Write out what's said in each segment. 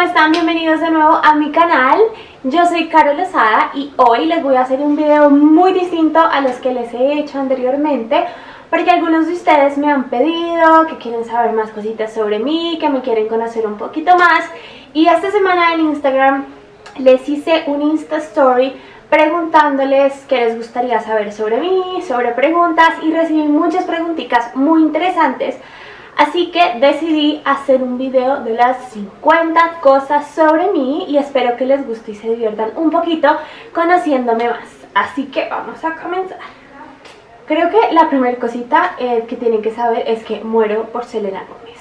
¿cómo están? Bienvenidos de nuevo a mi canal. Yo soy Carol Lozada y hoy les voy a hacer un video muy distinto a los que les he hecho anteriormente porque algunos de ustedes me han pedido que quieren saber más cositas sobre mí, que me quieren conocer un poquito más y esta semana en Instagram les hice un Insta Story preguntándoles qué les gustaría saber sobre mí, sobre preguntas y recibí muchas preguntitas muy interesantes Así que decidí hacer un video de las 50 cosas sobre mí y espero que les guste y se diviertan un poquito conociéndome más. Así que vamos a comenzar. Creo que la primera cosita eh, que tienen que saber es que muero por Selena Gómez.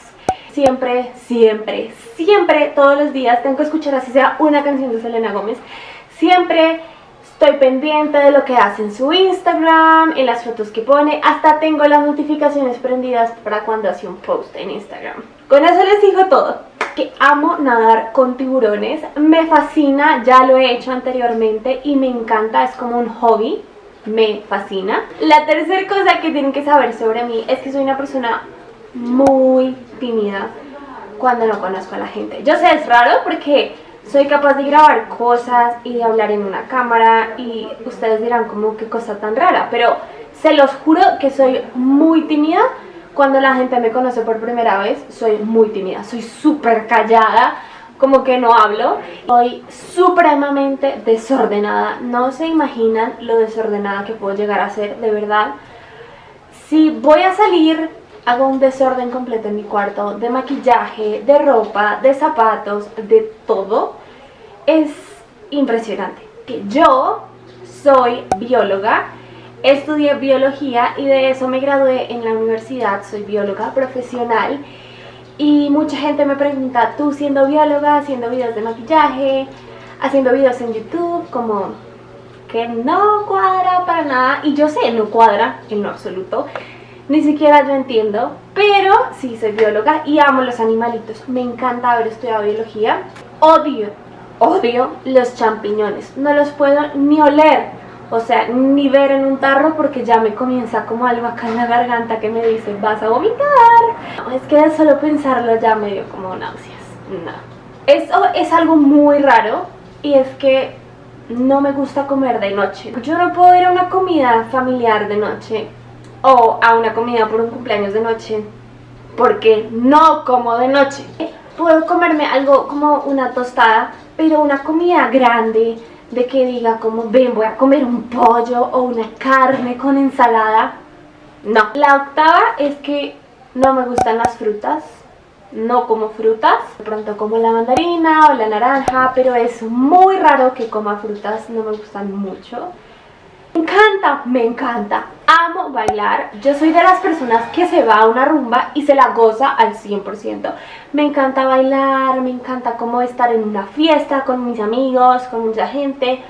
Siempre, siempre, siempre, todos los días tengo que escuchar así sea una canción de Selena Gómez. Siempre Estoy pendiente de lo que hace en su Instagram, en las fotos que pone, hasta tengo las notificaciones prendidas para cuando hace un post en Instagram. Con eso les digo todo. Que amo nadar con tiburones, me fascina, ya lo he hecho anteriormente y me encanta, es como un hobby, me fascina. La tercera cosa que tienen que saber sobre mí es que soy una persona muy tímida cuando no conozco a la gente. Yo sé, es raro porque soy capaz de grabar cosas y de hablar en una cámara y ustedes dirán como qué cosa tan rara, pero se los juro que soy muy tímida cuando la gente me conoce por primera vez, soy muy tímida, soy súper callada, como que no hablo, soy supremamente desordenada, no se imaginan lo desordenada que puedo llegar a ser, de verdad. Si voy a salir, hago un desorden completo en mi cuarto, de maquillaje, de ropa, de zapatos, de todo, es impresionante. Yo soy bióloga, estudié biología y de eso me gradué en la universidad, soy bióloga profesional y mucha gente me pregunta, tú siendo bióloga, haciendo videos de maquillaje, haciendo videos en YouTube, como que no cuadra para nada. Y yo sé, no cuadra en lo absoluto, ni siquiera yo entiendo, pero sí soy bióloga y amo los animalitos, me encanta haber estudiado biología, odio odio los champiñones, no los puedo ni oler, o sea, ni ver en un tarro porque ya me comienza como algo acá en la garganta que me dice, vas a vomitar. es que de solo pensarlo ya me dio como náuseas, no. Eso es algo muy raro y es que no me gusta comer de noche. Yo no puedo ir a una comida familiar de noche o a una comida por un cumpleaños de noche porque no como de noche. Puedo comerme algo como una tostada pero una comida grande, de que diga como, ven, voy a comer un pollo o una carne con ensalada, no. La octava es que no me gustan las frutas, no como frutas, de pronto como la mandarina o la naranja, pero es muy raro que coma frutas, no me gustan mucho. Me encanta, me encanta, amo bailar, yo soy de las personas que se va a una rumba y se la goza al 100%. Me encanta bailar, me encanta como estar en una fiesta con mis amigos, con mucha gente,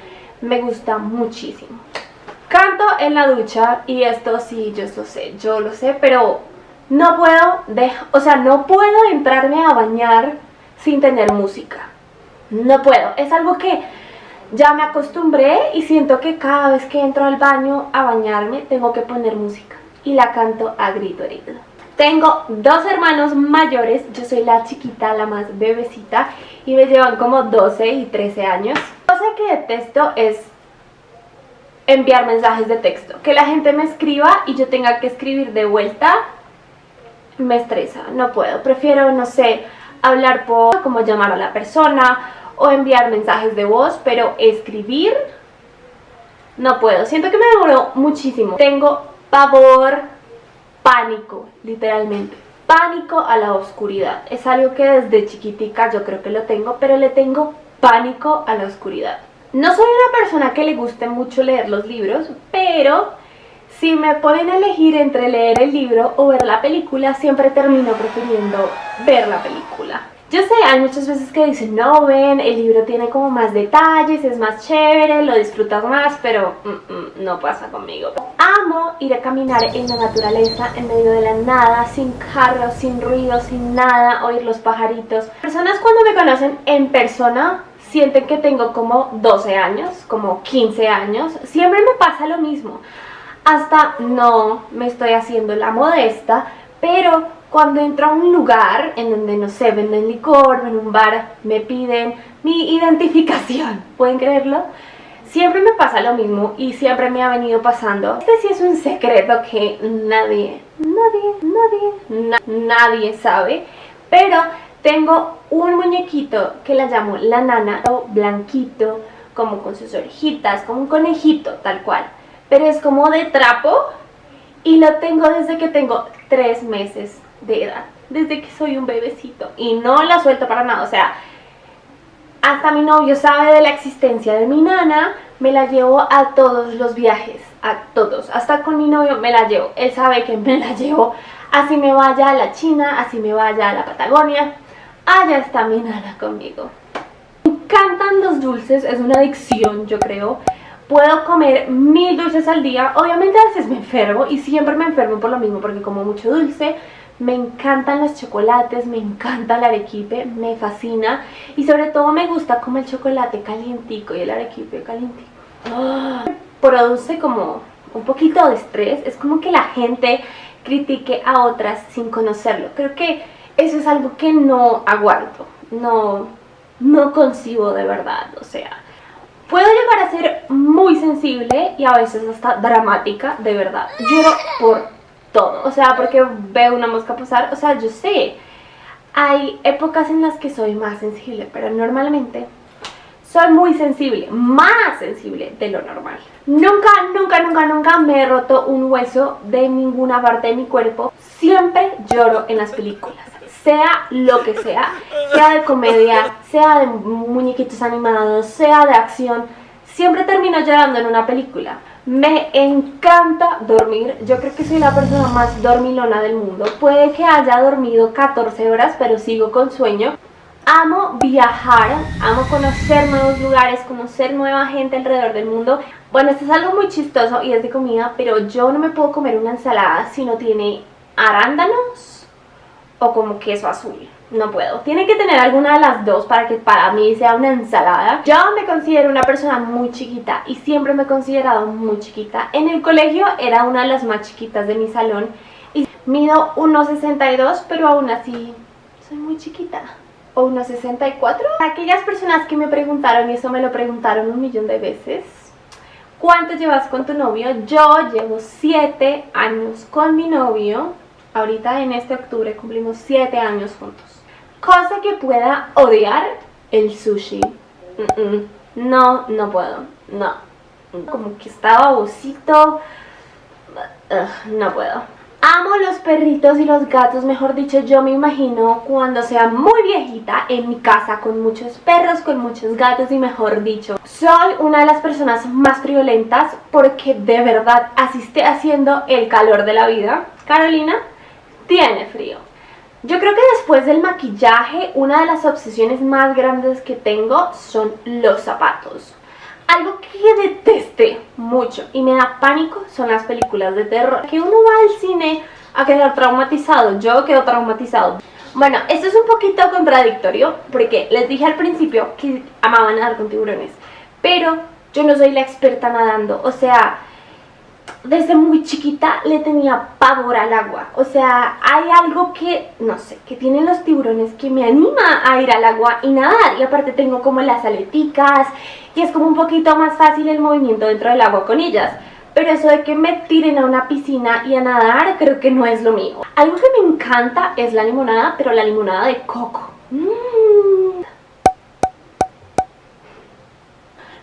me gusta muchísimo. Canto en la ducha y esto sí, yo lo sé, yo lo sé, pero no puedo, o sea, no puedo entrarme a bañar sin tener música. No puedo, es algo que ya me acostumbré y siento que cada vez que entro al baño a bañarme tengo que poner música y la canto a grito herido. Tengo dos hermanos mayores, yo soy la chiquita, la más bebecita y me llevan como 12 y 13 años. Cosa que detesto es enviar mensajes de texto, que la gente me escriba y yo tenga que escribir de vuelta, me estresa, no puedo, prefiero, no sé, hablar por como llamar a la persona o enviar mensajes de voz, pero escribir no puedo. Siento que me demoró muchísimo. Tengo pavor, pánico, literalmente. Pánico a la oscuridad. Es algo que desde chiquitica yo creo que lo tengo, pero le tengo pánico a la oscuridad. No soy una persona que le guste mucho leer los libros, pero si me ponen a elegir entre leer el libro o ver la película, siempre termino prefiriendo ver la película. Yo sé, hay muchas veces que dicen, no, ven, el libro tiene como más detalles, es más chévere, lo disfrutas más, pero mm, mm, no pasa conmigo. Amo ir a caminar en la naturaleza, en medio de la nada, sin carros, sin ruido, sin nada, oír los pajaritos. Personas cuando me conocen en persona sienten que tengo como 12 años, como 15 años, siempre me pasa lo mismo. Hasta no me estoy haciendo la modesta, pero cuando entro a un lugar en donde, no sé, venden licor, en un bar, me piden mi identificación, ¿pueden creerlo? Siempre me pasa lo mismo y siempre me ha venido pasando. Este sí es un secreto que nadie, nadie, nadie, nadie sabe. Pero tengo un muñequito que la llamo la nana, blanquito, como con sus orejitas, como un conejito, tal cual. Pero es como de trapo y lo tengo desde que tengo tres meses de edad, desde que soy un bebecito y no la suelto para nada, o sea, hasta mi novio sabe de la existencia de mi nana, me la llevo a todos los viajes, a todos, hasta con mi novio me la llevo, él sabe que me la llevo, así me vaya a la China, así me vaya a la Patagonia, allá está mi nana conmigo. Me encantan los dulces, es una adicción yo creo, puedo comer mil dulces al día, obviamente a veces me enfermo y siempre me enfermo por lo mismo porque como mucho dulce, me encantan los chocolates, me encanta el arequipe, me fascina y sobre todo me gusta como el chocolate calientico y el arequipe calientico. ¡Ah! Produce como un poquito de estrés, es como que la gente critique a otras sin conocerlo. Creo que eso es algo que no aguanto, no, no concibo de verdad, o sea... Puedo llegar a ser muy sensible y a veces hasta dramática, de verdad. Lloro por todo, o sea, porque veo una mosca pasar, o sea, yo sé, hay épocas en las que soy más sensible, pero normalmente soy muy sensible, más sensible de lo normal. Nunca, nunca, nunca, nunca me he roto un hueso de ninguna parte de mi cuerpo, siempre lloro en las películas, sea lo que sea, sea de comedia, sea de muñequitos animados, sea de acción, siempre termino llorando en una película. Me encanta dormir, yo creo que soy la persona más dormilona del mundo. Puede que haya dormido 14 horas, pero sigo con sueño. Amo viajar, amo conocer nuevos lugares, conocer nueva gente alrededor del mundo. Bueno, esto es algo muy chistoso y es de comida, pero yo no me puedo comer una ensalada si no tiene arándanos o como queso azul no puedo. Tiene que tener alguna de las dos para que para mí sea una ensalada. Yo me considero una persona muy chiquita y siempre me he considerado muy chiquita. En el colegio era una de las más chiquitas de mi salón y mido 1,62 pero aún así soy muy chiquita. O 1,64. Aquellas personas que me preguntaron, y eso me lo preguntaron un millón de veces, ¿cuánto llevas con tu novio? Yo llevo 7 años con mi novio. Ahorita en este octubre cumplimos 7 años juntos. Cosa que pueda odiar el sushi. No, no puedo. No. Como que está babosito. no puedo. Amo los perritos y los gatos, mejor dicho, yo me imagino cuando sea muy viejita en mi casa con muchos perros, con muchos gatos y mejor dicho. Soy una de las personas más friolentas porque de verdad asiste haciendo el calor de la vida. Carolina tiene frío. Yo creo que después del maquillaje, una de las obsesiones más grandes que tengo son los zapatos. Algo que detesté mucho y me da pánico son las películas de terror. Que uno va al cine a quedar traumatizado, yo quedo traumatizado. Bueno, esto es un poquito contradictorio porque les dije al principio que amaban nadar con tiburones, pero yo no soy la experta nadando, o sea, desde muy chiquita le tenía pavor al agua. O sea, hay algo que, no sé, que tienen los tiburones que me anima a ir al agua y nadar. Y aparte tengo como las aleticas y es como un poquito más fácil el movimiento dentro del agua con ellas. Pero eso de que me tiren a una piscina y a nadar creo que no es lo mío. Algo que me encanta es la limonada, pero la limonada de coco.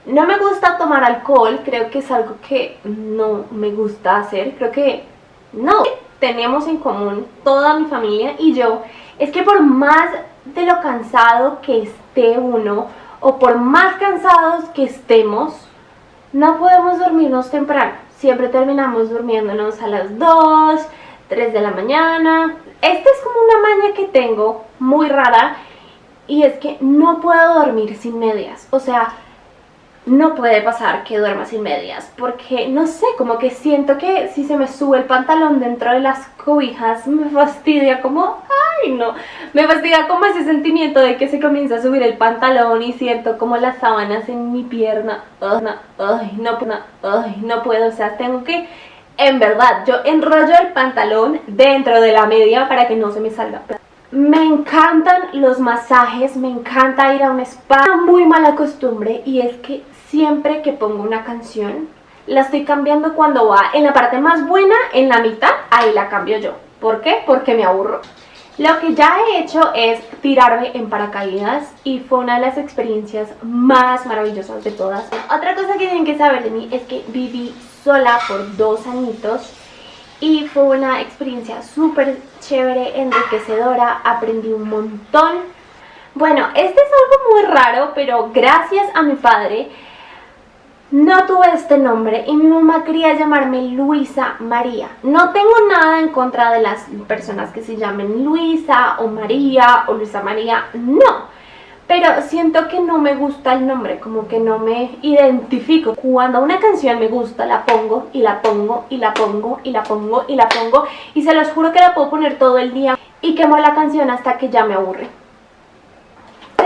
No me gusta tomar alcohol, creo que es algo que no me gusta hacer, creo que no. Tenemos en común toda mi familia y yo, es que por más de lo cansado que esté uno, o por más cansados que estemos, no podemos dormirnos temprano. Siempre terminamos durmiéndonos a las 2, 3 de la mañana. Esta es como una maña que tengo muy rara y es que no puedo dormir sin medias. O sea, no puede pasar que duerma sin medias porque no sé, como que siento que si se me sube el pantalón dentro de las cobijas me fastidia como, ay no, me fastidia como ese sentimiento de que se comienza a subir el pantalón y siento como las sábanas en mi pierna, ay, no, ay, no puedo, o sea, tengo que En verdad, yo enrollo el pantalón dentro de la media para que no se me salga. Me encantan los masajes, me encanta ir a un spa. Una muy mala costumbre y es que siempre que pongo una canción, la estoy cambiando cuando va en la parte más buena, en la mitad, ahí la cambio yo. ¿Por qué? Porque me aburro. Lo que ya he hecho es tirarme en paracaídas y fue una de las experiencias más maravillosas de todas. Otra cosa que tienen que saber de mí es que viví sola por dos añitos y fue una experiencia súper chévere, enriquecedora, aprendí un montón. Bueno, este es algo muy raro, pero gracias a mi padre no tuve este nombre y mi mamá quería llamarme Luisa María. No tengo nada en contra de las personas que se llamen Luisa o María o Luisa María, no. Pero siento que no me gusta el nombre, como que no me identifico. Cuando una canción me gusta, la pongo y la pongo y la pongo y la pongo y la pongo y se los juro que la puedo poner todo el día y quemo la canción hasta que ya me aburre.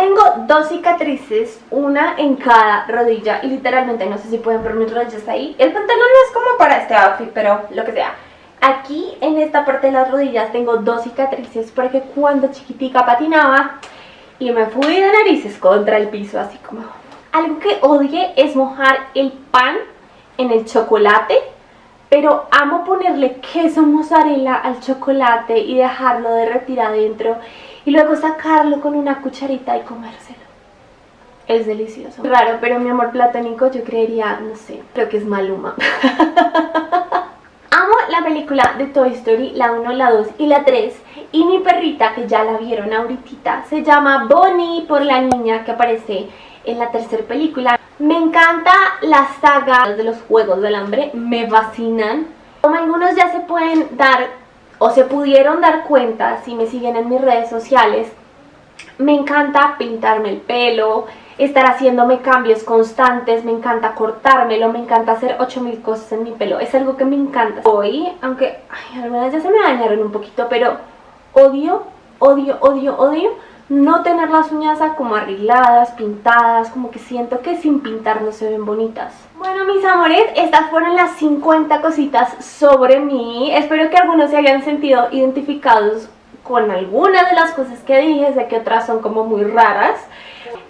Tengo dos cicatrices, una en cada rodilla y literalmente no sé si pueden ver mis rodillas ahí. El pantalón es como para este outfit, pero lo que sea. Aquí en esta parte de las rodillas tengo dos cicatrices porque cuando chiquitica patinaba y me fui de narices contra el piso así como... Algo que odie es mojar el pan en el chocolate pero amo ponerle queso mozzarella al chocolate y dejarlo derretir adentro y luego sacarlo con una cucharita y comérselo. Es delicioso. Raro, pero mi amor platónico yo creería, no sé, creo que es Maluma. Amo la película de Toy Story, la 1, la 2 y la 3 y mi perrita, que ya la vieron ahorita, se llama Bonnie por la niña que aparece en la tercera película. Me encanta la saga de los Juegos del Hambre, me fascinan. Como algunos ya se pueden dar o se pudieron dar cuenta si me siguen en mis redes sociales, me encanta pintarme el pelo, estar haciéndome cambios constantes, me encanta cortármelo, me encanta hacer 8000 cosas en mi pelo, es algo que me encanta. Hoy, aunque algunas ya se me dañaron un poquito, pero odio, odio, odio, odio no tener las uñas como arregladas, pintadas, como que siento que sin pintar no se ven bonitas. Bueno mis amores, estas fueron las 50 cositas sobre mí. Espero que algunos se hayan sentido identificados con algunas de las cosas que dije, sé que otras son como muy raras.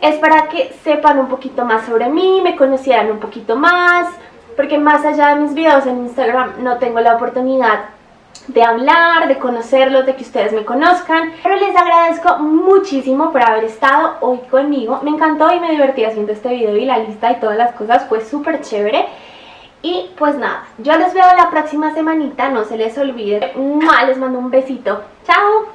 Es para que sepan un poquito más sobre mí, me conocieran un poquito más, porque más allá de mis videos en Instagram no tengo la oportunidad de hablar, de conocerlos, de que ustedes me conozcan. Pero les agradezco muchísimo por haber estado hoy conmigo. Me encantó y me divertí haciendo este video y la lista y todas las cosas fue súper chévere. Y pues nada, yo les veo la próxima semanita, no se les olvide. Les mando un besito. ¡Chao!